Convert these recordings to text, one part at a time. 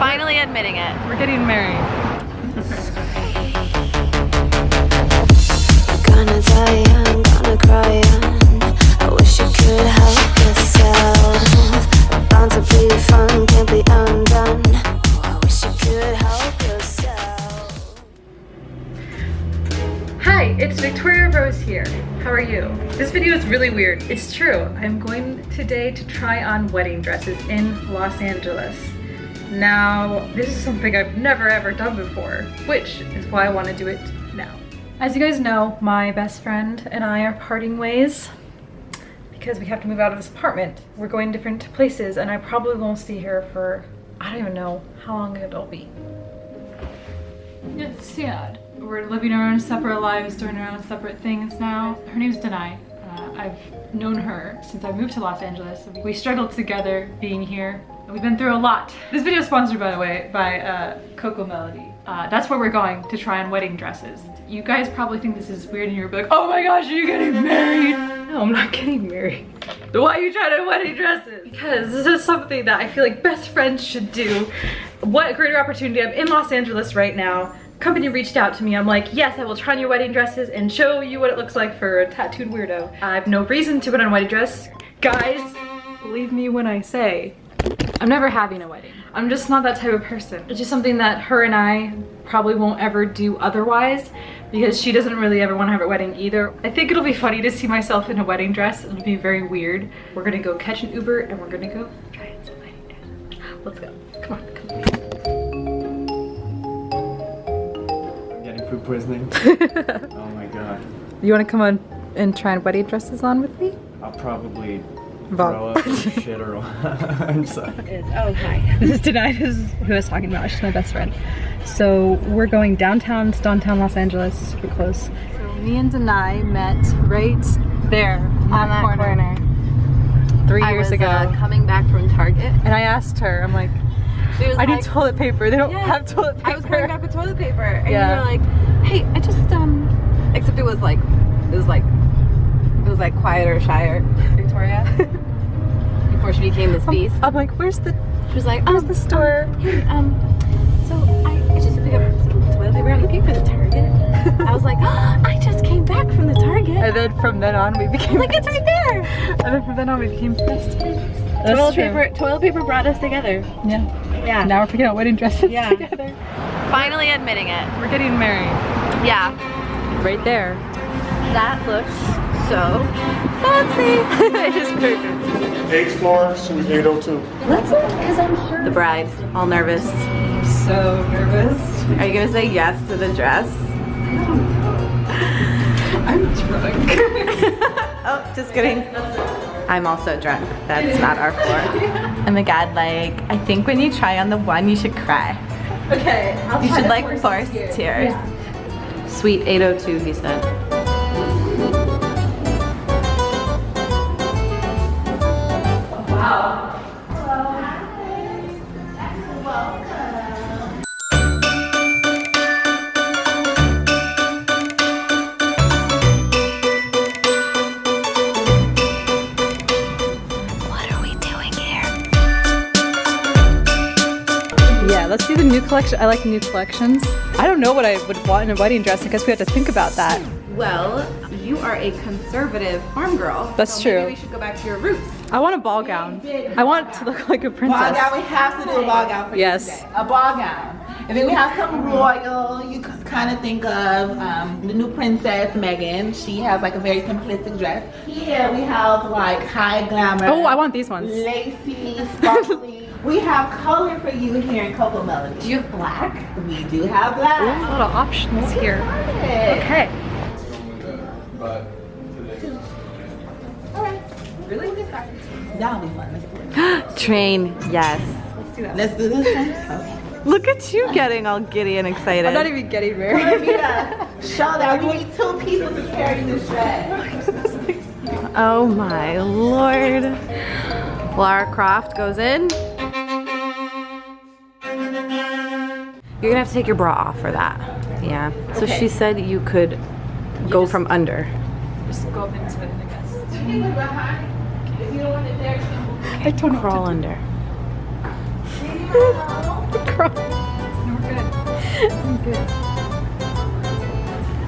Finally admitting it. We're getting married. Gonna die young, gonna cry young. I wish you could help yourself. Bound to be fun, can't be undone. Oh, I wish you could help yourself. Hi, it's Victoria Rose here. How are you? This video is really weird. It's true. I'm going today to try on wedding dresses in Los Angeles. Now, this is something I've never ever done before, which is why I want to do it now. As you guys know, my best friend and I are parting ways because we have to move out of this apartment. We're going different places and I probably won't see her for, I don't even know how long it'll be. It's sad. We're living our own separate lives, doing our own separate things now. Her name's Denai. Uh, I've known her since I moved to Los Angeles. We struggled together being here. We've been through a lot. This video is sponsored, by the way, by uh, Coco Melody. Uh, that's where we're going to try on wedding dresses. You guys probably think this is weird and you're like, oh my gosh, are you getting married? No, I'm not getting married. Why are you trying on wedding dresses? Because this is something that I feel like best friends should do. What a greater opportunity. I'm in Los Angeles right now. Company reached out to me. I'm like, yes, I will try on your wedding dresses and show you what it looks like for a tattooed weirdo. I have no reason to put on a wedding dress. Guys, believe me when I say, I'm never having a wedding. I'm just not that type of person. It's just something that her and I probably won't ever do otherwise because she doesn't really ever want to have a wedding either. I think it'll be funny to see myself in a wedding dress. It'll be very weird. We're gonna go catch an Uber and we're gonna go try on some wedding dresses. Let's go. Come on, come on. Getting food poisoning? oh my god. You want to come on and try wedding dresses on with me? I'll probably Vom- throw up or shit or I'm sorry. oh, hi. This is Denai, this is who I was talking about. She's my best friend. So we're going downtown, it's downtown Los Angeles, super close. So me and Denai met right there on On that corner. three I years was ago. uh, coming back from Target. and I asked her, I'm like, She was I need toilet paper. They don't Yeah, have toilet paper. I was coming back with toilet paper, and Yeah. you were like, "Hey, I just um," except it was like, it was like, it was like quieter, shyer Victoria before she became this beast. I'm like, where's the She was like, where's um, the store? Hey, um, so I, I just picked up some toilet paper. I'm looking for the Target. I was like, oh, I just came back from the Target. And then from then on we became like it's right there. and then from then on we became best friends. toilet paper, toilet paper brought us together. Yeah. Yeah. Now we're picking out wedding dresses Yeah. together. Finally admitting it. We're getting married. Yeah. Right there. That looks so fancy. it is very fancy. Eighth floor, suite 802. Let's look, because I'm sure. The bride, all nervous. So nervous. Are you gonna say yes to the dress? I don't know. I'm drunk. Oh, just kidding. I'm also drunk. That's not our floor. Oh my god, like, I think when you try on the one, you should cry. Okay. I'll You try should like force force this tears. here. Suite 802, he said. Let's do the new collection. I like new collections. I don't know what I would want in a wedding dress. I guess we have to think about that. Well, you are a conservative farm girl. That's so true. Maybe we should go back to your roots. I want a ball gown. I want to look like a princess. Ball princess. gown, we have to do a ball gown for you Yes. today. A ball gown. And then we have something royal. You kind of think of um, the new princess, Meghan. She has like a very simplistic dress. Here we have like high glamour. Oh, I want these ones. Lacy, sparkly. we have color for you here in Coco Melody. Do you have black? We do have black. Ooh, a lot of options here. Okay. Okay. Really? That'll be fun. Let's do it. Train, yes. Let's do that. Let's do this one. Okay. Look at you getting all giddy and excited. I'm not even getting married. We need to show that we need two people to carry this dress. Oh my lord. Lara Croft goes in. You're gonna have to take your bra off for that. Yeah. So Okay. she said you could go from under. Just go up into it, I guess. If you don't want it there, I don't know. Crawl under.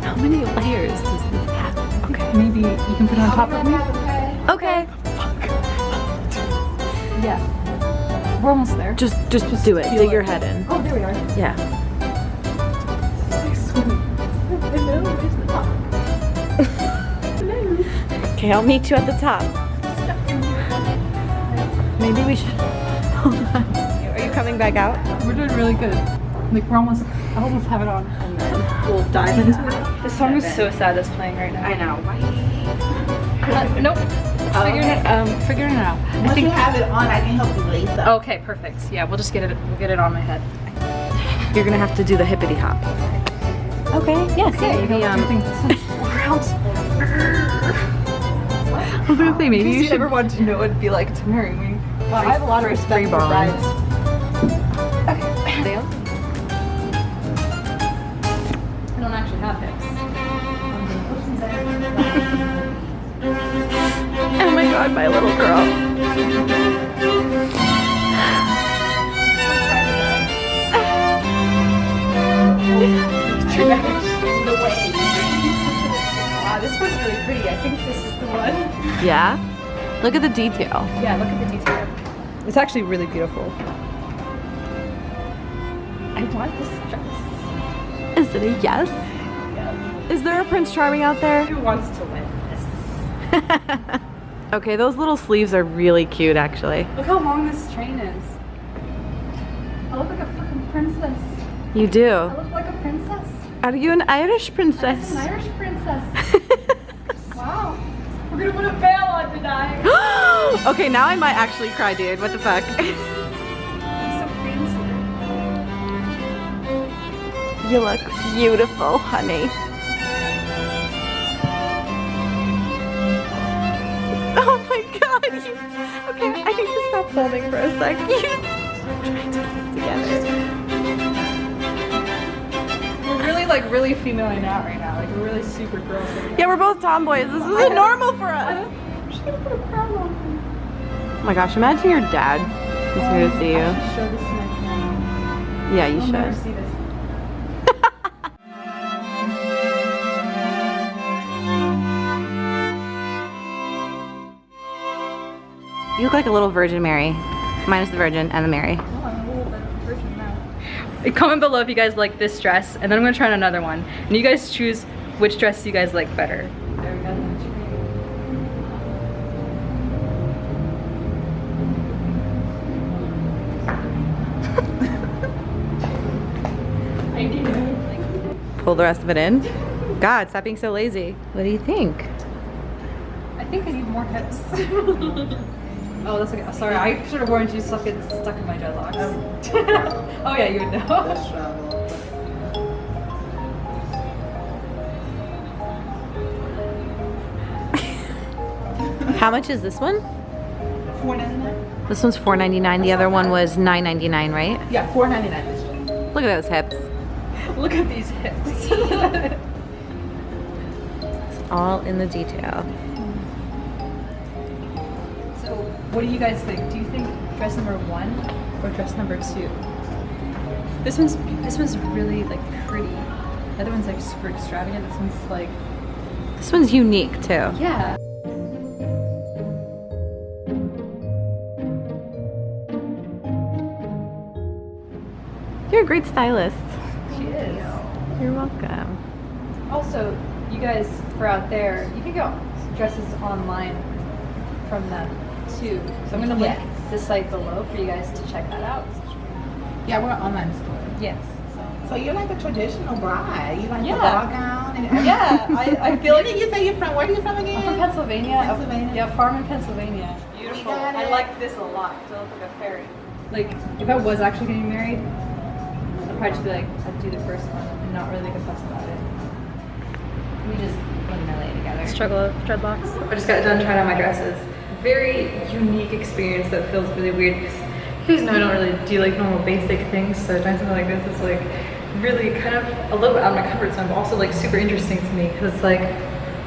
How many layers does this have? Okay. Maybe you can put it on top of me. Okay. Yeah. We're almost there. Just, just, just do it. feel Dig it. your head in. Oh, there we are. Yeah. Okay, I'll meet you at the top. Maybe we should. Hold on. Are you coming back out? We're doing really good. Like we're almost, I almost have it on. And then we'll dive into it. This song is so sad that's playing right now. I know. Uh, nope. Figuring it, um, figuring it out. I Once you have it on, I can help you lace up. Okay, perfect. Yeah, we'll just get it. We'll get it on my head. You're gonna have to do the hippity hop. Okay. Yes. Okay, maybe, maybe um. I was gonna say maybe you you should. ever wanted to know what it'd be like to marry me. Well, I have a lot of respect free for balls. brides. Dale? I don't actually have hips. Oh my god, my little girl. Wow, this one's really pretty. I think this is the one. Yeah? Look at the detail. Yeah, look at the detail. It's actually really beautiful. I want this dress. Is it a yes? Is there a Prince Charming out there? Who wants to win this? okay, those little sleeves are really cute actually. Look how long this train is. I look like a fucking princess. You do. I look like a princess. Are you an Irish princess? An Irish princess. wow. We're gonna put a veil on tonight. okay, now I might actually cry, dude. What the fuck? So you look beautiful, honey. Oh my god. You... Okay, I need to stop filming for a sec. I'm trying to keep together. We're really like really femaling out right now. Like we're really super girls. Right Yeah, we're both tomboys. This isn't normal for us. now. I'm just gonna Oh my gosh, imagine your dad is here to see you. should show this to my family. Yeah, you should. You look like a little Virgin Mary. Minus the Virgin and the Mary. Oh, I'm a little bit virgin now. Comment below if you guys like this dress, and then I'm gonna try on another one. And you guys choose which dress you guys like better. Pull the rest of it in. God, stop being so lazy. What do you think? I think I need more hips. oh, that's okay. Sorry, I should have warned you stuck it stuck in my dreadlocks. Um, oh yeah, you would know. How much is this one? Four ninety nine. This one's $4.99. The other one was $9.99, right? Yeah, four ninety nine. This dress. Look at those hips. Look at these hips. It's all in the detail. so, what do you guys think? Do you think dress number one or dress number two? This one's this one's really like pretty. The other one's like super extravagant. This one's like This one's unique too. yeah. You're a great stylist. She is. You're welcome. Also, you guys for out there, you can get dresses online from them too. So I'm gonna link Yes. the site below for you guys to check that out. Yeah, we're an online store. Yes. So you're like a traditional bride. You like Yeah. the ball gown and everything. Yeah, I, I feel like you say you're from? Where are you from again? I'm from Pennsylvania. Pennsylvania. Yeah, farm in Pennsylvania. Beautiful. got I like this a lot. 'cause I look like a fairy. Like, if I was actually getting married, I'd probably just be like, I'd do the first one and not really make a fuss about it. We just put Millie together. Struggle of dreadlocks. I just got done trying on my dresses. Very unique experience that feels really weird because you guys know I don't really do like normal basic things, so trying something like this is like really kind of a little bit out of my comfort zone, but also like super interesting to me because like,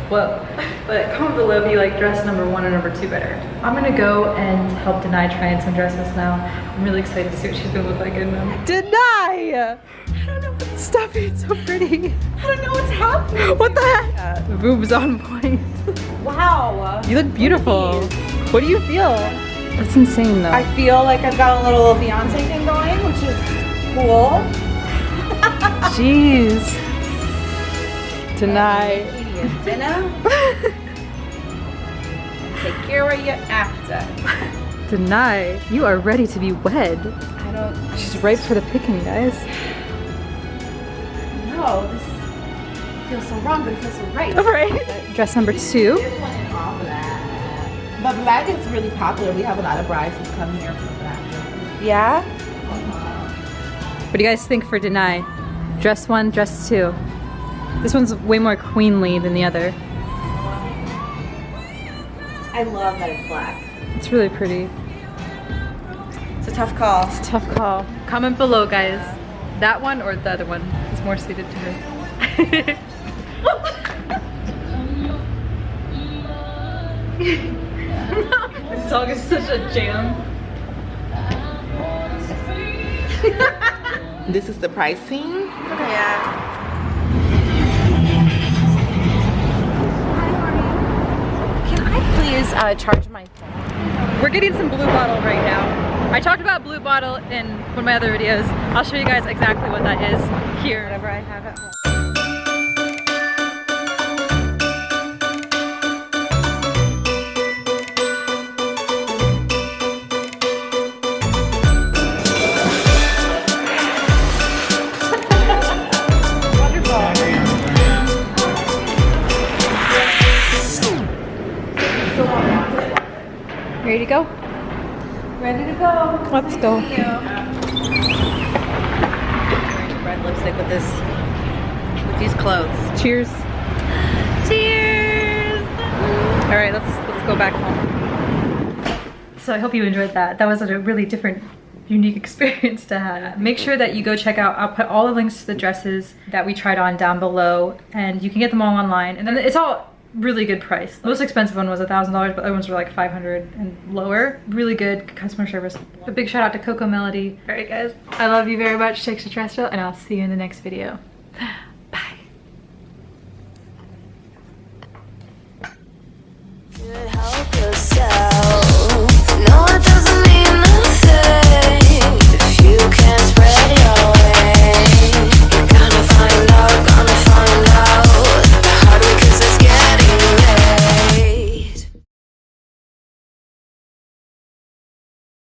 whoa. But comment below if you like dress number one or number two better. I'm gonna go and help Denai try on some dresses now. I'm really excited to see what she's gonna look like in them. Denai! I don't know what stuff is so pretty. I don't know what's happening. What the heck? The boobs on point. Wow. You look beautiful. What do you feel? That's insane though. I feel like I've got a little Beyonce thing going, which is cool. Jeez. Tonight. Dinner. Take care of you after. Tonight. You are ready to be wed. I don't She's ripe for the picking, guys. know. This feels so wrong, but it feels so right. Alright. Dress number two. This one is all black. But black is really popular. We have a lot of brides who come here for black. Yeah? Uh-huh. What do you guys think for Denai? Dress one, dress two. This one's way more queenly than the other. I love that it's black. It's really pretty. It's a tough call. It's a Tough call. Comment below, guys. That one or the other one is more suited to her. this song is such a jam. This is the pricing. Yeah. Uh, charge my phone? We're getting some Blue Bottle right now. I talked about Blue Bottle in one of my other videos. I'll show you guys exactly what that is here. Whatever I have at home. To go? Ready to go. Let's go. Red lipstick with this, with these clothes. Cheers. Cheers. All right, let's let's go back home. So I hope you enjoyed that. That was a really different unique experience to have. Make sure that you go check out, I'll put all the links to the dresses that we tried on down below and you can get them all online. And then it's all really good price. The most expensive one was a thousand dollars, but other ones were like 500 and lower. Really good customer service. A big shout out to Coco Melody. All right guys, I love you very much, Take Extraterrestrial, and I'll see you in the next video.